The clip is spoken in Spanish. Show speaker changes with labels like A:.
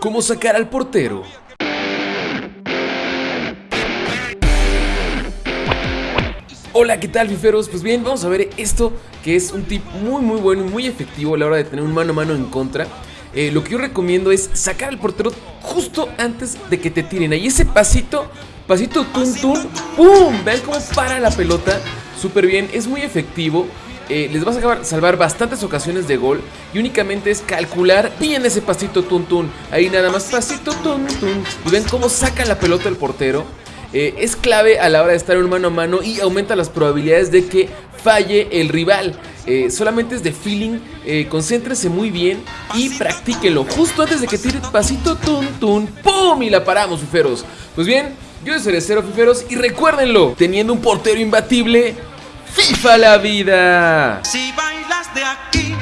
A: cómo sacar al portero. Hola, ¿qué tal fiferos? Pues bien, vamos a ver esto que es un tip muy muy bueno y muy efectivo a la hora de tener un mano a mano en contra. Eh, lo que yo recomiendo es sacar al portero justo antes de que te tiren. Ahí ese pasito, pasito tun tun, ¡pum! ¿Ven cómo para la pelota? Súper bien, es muy efectivo. Eh, les vas a salvar bastantes ocasiones de gol y únicamente es calcular bien ese pasito tun tun. Ahí nada más pasito tun tun. Y ven cómo saca la pelota el portero. Eh, es clave a la hora de estar en mano a mano y aumenta las probabilidades de que falle el rival. Eh, solamente es de feeling, eh, muy bien y practíquelo justo antes de que tire pasito tun tun, ¡pum! Y la paramos, fiferos. Pues bien, yo soy Cerecero, fiferos, y recuérdenlo, teniendo un portero imbatible, FIFA la vida.
B: Si bailas de aquí